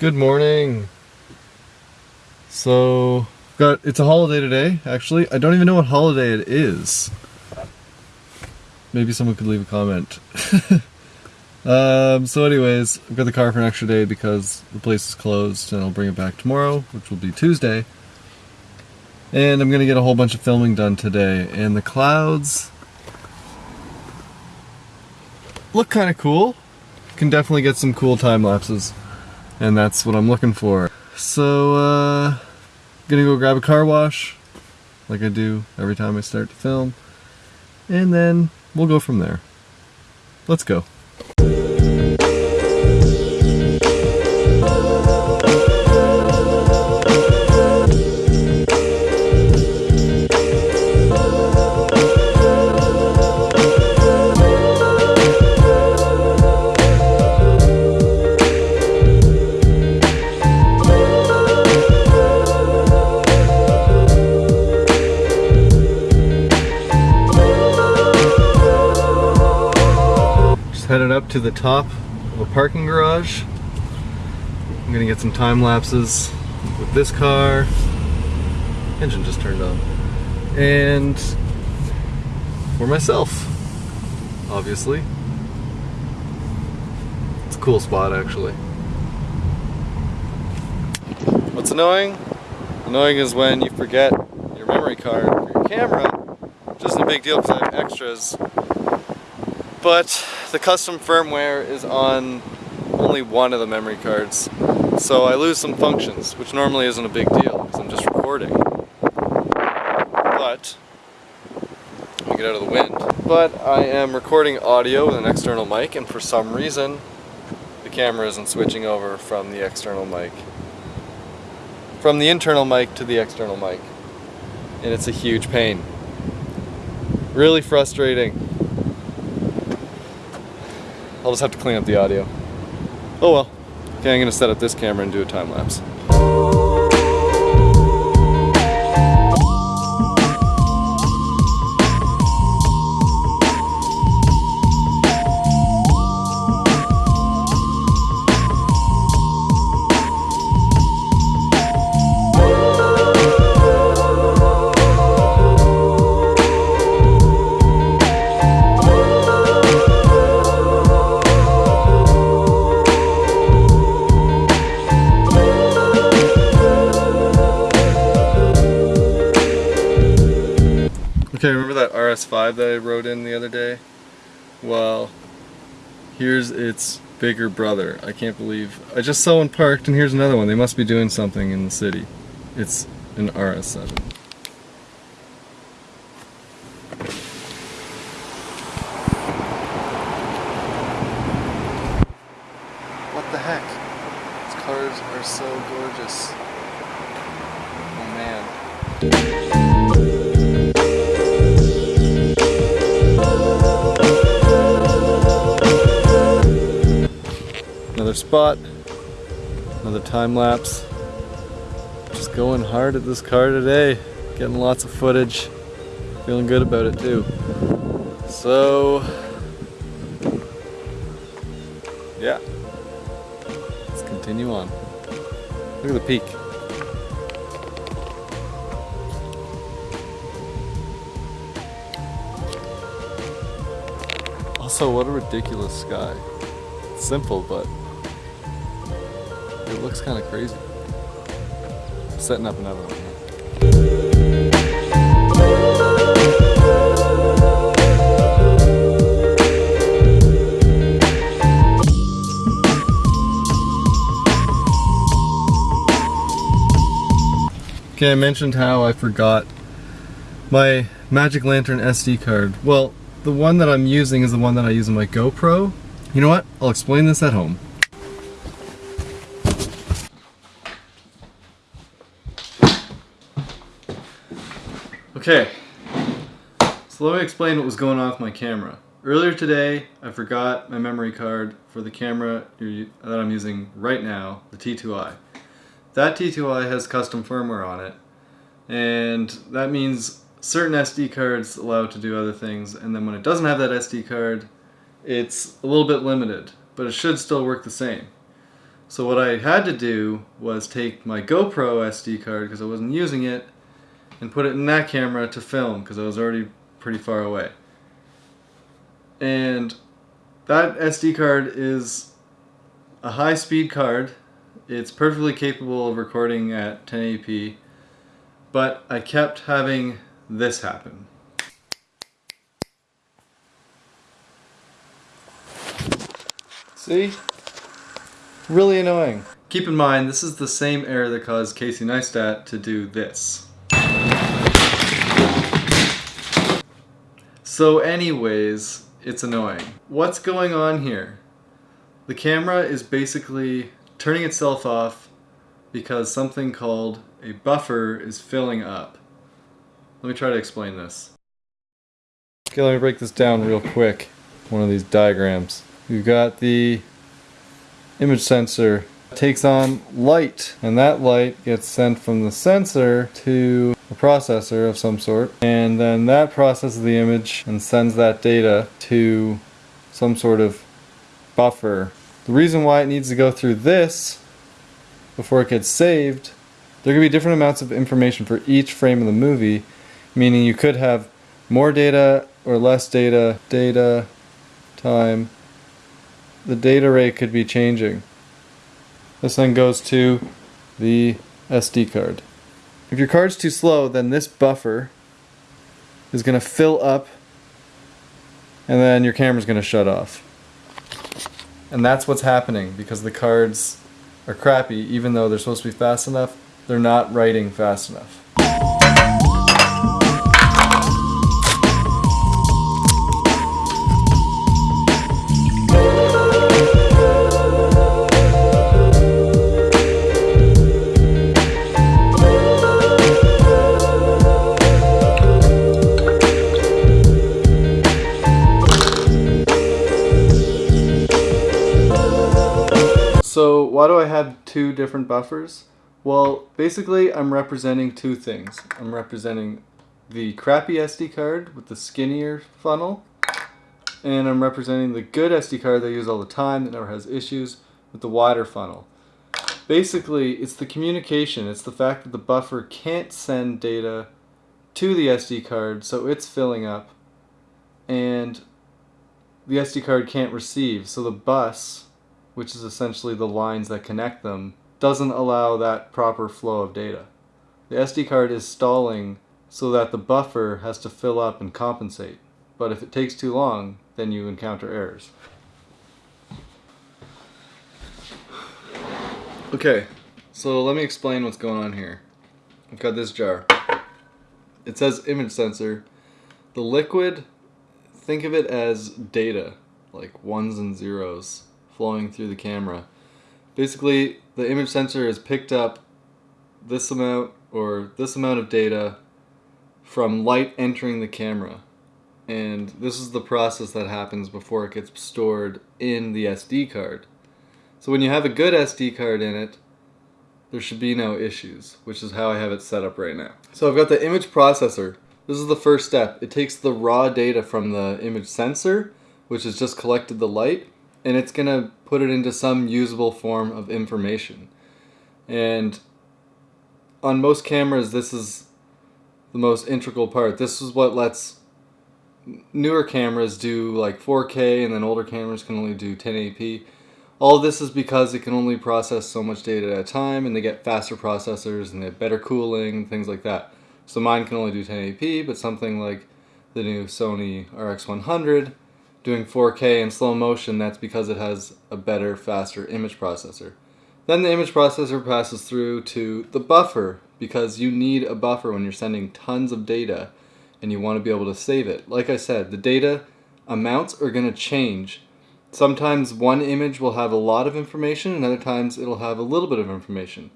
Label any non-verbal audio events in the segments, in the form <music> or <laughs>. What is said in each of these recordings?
Good morning. So, got it's a holiday today, actually. I don't even know what holiday it is. Maybe someone could leave a comment. <laughs> um, so anyways, I've got the car for an extra day because the place is closed and I'll bring it back tomorrow, which will be Tuesday. And I'm gonna get a whole bunch of filming done today. And the clouds look kind of cool. Can definitely get some cool time lapses and that's what I'm looking for. So, uh, gonna go grab a car wash, like I do every time I start to film, and then we'll go from there. Let's go. Up to the top of a parking garage. I'm gonna get some time lapses with this car. Engine just turned on. And for myself, obviously. It's a cool spot actually. What's annoying? Annoying is when you forget your memory card for your camera, which isn't a big deal because I have extras but the custom firmware is on only one of the memory cards. So I lose some functions, which normally isn't a big deal because I'm just recording. But, let me get out of the wind. But I am recording audio with an external mic and for some reason the camera isn't switching over from the external mic. From the internal mic to the external mic. And it's a huge pain. Really frustrating. I'll just have to clean up the audio. Oh well. Okay, I'm gonna set up this camera and do a time lapse. Five that I rode in the other day. Well, here's its bigger brother. I can't believe. I just saw one parked and here's another one. They must be doing something in the city. It's an RS7. What the heck? These cars are so gorgeous. Spot, another time lapse. Just going hard at this car today, getting lots of footage, feeling good about it too. So, yeah, let's continue on. Look at the peak. Also, what a ridiculous sky. simple, but it looks kind of crazy. Setting up another one. Okay, I mentioned how I forgot my Magic Lantern SD card. Well, the one that I'm using is the one that I use in my GoPro. You know what? I'll explain this at home. Okay, so let me explain what was going on with my camera. Earlier today, I forgot my memory card for the camera that I'm using right now, the T2i. That T2i has custom firmware on it, and that means certain SD cards allow it to do other things, and then when it doesn't have that SD card, it's a little bit limited, but it should still work the same. So what I had to do was take my GoPro SD card because I wasn't using it and put it in that camera to film because I was already pretty far away. And that SD card is a high speed card. It's perfectly capable of recording at 1080p, but I kept having this happen. See? Really annoying. Keep in mind, this is the same error that caused Casey Neistat to do this. So anyways, it's annoying. What's going on here? The camera is basically turning itself off because something called a buffer is filling up. Let me try to explain this. Okay, let me break this down real quick. One of these diagrams. We've got the image sensor takes on light and that light gets sent from the sensor to a processor of some sort and then that processes the image and sends that data to some sort of buffer. The reason why it needs to go through this before it gets saved, there could be different amounts of information for each frame of the movie, meaning you could have more data or less data, data, time, the data rate could be changing. This then goes to the SD card. If your card's too slow, then this buffer is going to fill up and then your camera's going to shut off. And that's what's happening because the cards are crappy even though they're supposed to be fast enough, they're not writing fast enough. Why do I have two different buffers? Well, basically I'm representing two things. I'm representing the crappy SD card with the skinnier funnel, and I'm representing the good SD card that I use all the time that never has issues with the wider funnel. Basically, it's the communication. It's the fact that the buffer can't send data to the SD card, so it's filling up, and the SD card can't receive, so the bus which is essentially the lines that connect them, doesn't allow that proper flow of data. The SD card is stalling so that the buffer has to fill up and compensate. But if it takes too long, then you encounter errors. Okay, so let me explain what's going on here. I've got this jar. It says image sensor. The liquid, think of it as data, like ones and zeros flowing through the camera. Basically, the image sensor has picked up this amount or this amount of data from light entering the camera. And this is the process that happens before it gets stored in the SD card. So when you have a good SD card in it, there should be no issues, which is how I have it set up right now. So I've got the image processor. This is the first step. It takes the raw data from the image sensor, which has just collected the light, and it's going to put it into some usable form of information. And on most cameras, this is the most integral part. This is what lets newer cameras do like 4K and then older cameras can only do 1080p. All this is because it can only process so much data at a time and they get faster processors and they have better cooling and things like that. So mine can only do 1080p, but something like the new Sony RX100 doing 4K in slow motion, that's because it has a better, faster image processor. Then the image processor passes through to the buffer because you need a buffer when you're sending tons of data and you want to be able to save it. Like I said, the data amounts are going to change. Sometimes one image will have a lot of information and other times it'll have a little bit of information.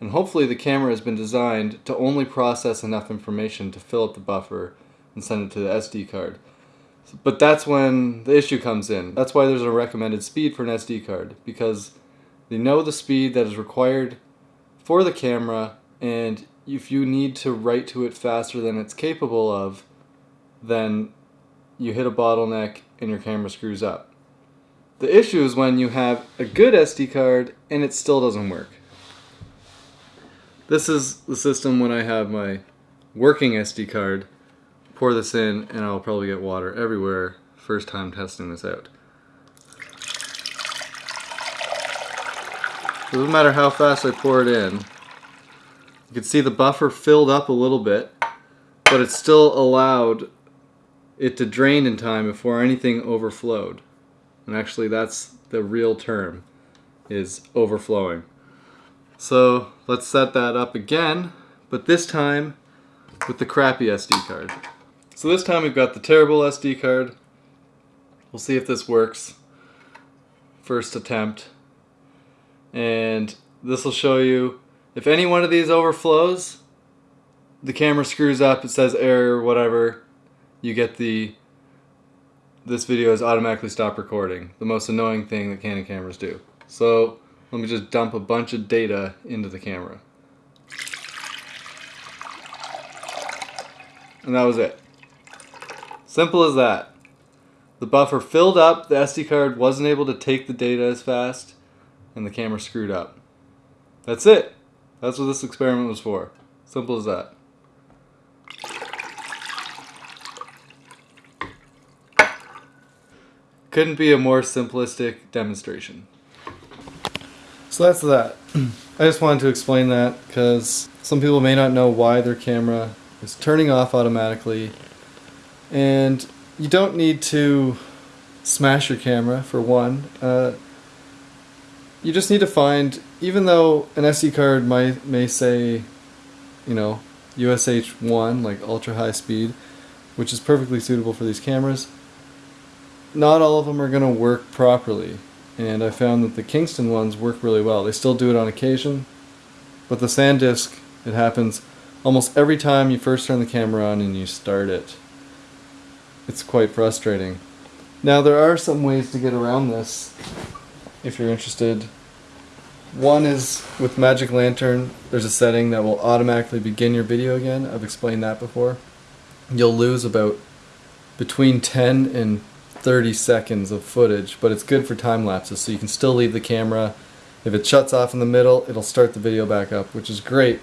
And hopefully the camera has been designed to only process enough information to fill up the buffer and send it to the SD card. But that's when the issue comes in. That's why there's a recommended speed for an SD card because they know the speed that is required for the camera and if you need to write to it faster than it's capable of, then you hit a bottleneck and your camera screws up. The issue is when you have a good SD card and it still doesn't work. This is the system when I have my working SD card. Pour this in and I'll probably get water everywhere first time testing this out. Doesn't matter how fast I pour it in. You can see the buffer filled up a little bit, but it still allowed it to drain in time before anything overflowed. And actually that's the real term, is overflowing. So let's set that up again, but this time with the crappy SD card. So this time we've got the terrible SD card. We'll see if this works. First attempt. And this will show you if any one of these overflows, the camera screws up, it says error, whatever, you get the this video is automatically stopped recording. The most annoying thing that Canon cameras do. So let me just dump a bunch of data into the camera. And that was it. Simple as that. The buffer filled up, the SD card wasn't able to take the data as fast, and the camera screwed up. That's it. That's what this experiment was for. Simple as that. Couldn't be a more simplistic demonstration. So that's that. <clears throat> I just wanted to explain that because some people may not know why their camera is turning off automatically and you don't need to smash your camera for one. Uh, you just need to find, even though an SD card might may say, you know, USH 1, like ultra high speed, which is perfectly suitable for these cameras, not all of them are going to work properly. And I found that the Kingston ones work really well. They still do it on occasion, but the SanDisk, it happens almost every time you first turn the camera on and you start it. It's quite frustrating. Now there are some ways to get around this if you're interested. One is with Magic Lantern, there's a setting that will automatically begin your video again. I've explained that before. You'll lose about between 10 and 30 seconds of footage, but it's good for time lapses, so you can still leave the camera. If it shuts off in the middle, it'll start the video back up, which is great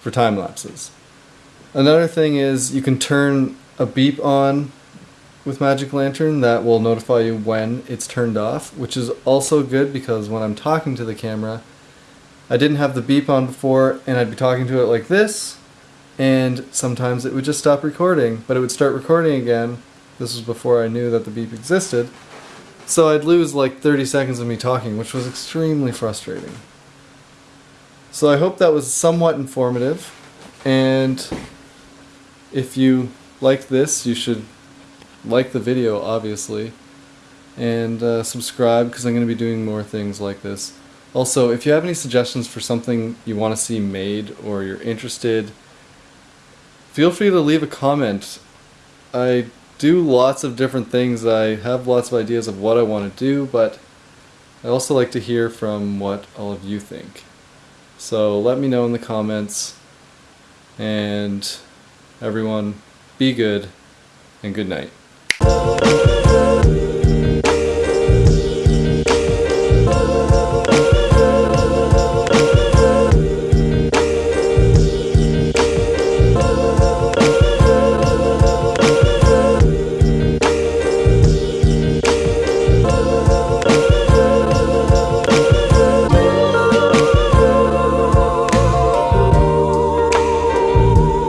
for time lapses. Another thing is you can turn a beep on with Magic Lantern that will notify you when it's turned off, which is also good because when I'm talking to the camera, I didn't have the beep on before and I'd be talking to it like this and sometimes it would just stop recording, but it would start recording again this was before I knew that the beep existed. So I'd lose like 30 seconds of me talking, which was extremely frustrating. So I hope that was somewhat informative. And if you like this, you should like the video, obviously. And uh, subscribe, because I'm going to be doing more things like this. Also, if you have any suggestions for something you want to see made, or you're interested, feel free to leave a comment. I do lots of different things. I have lots of ideas of what I want to do, but I also like to hear from what all of you think. So let me know in the comments, and everyone, be good, and good night.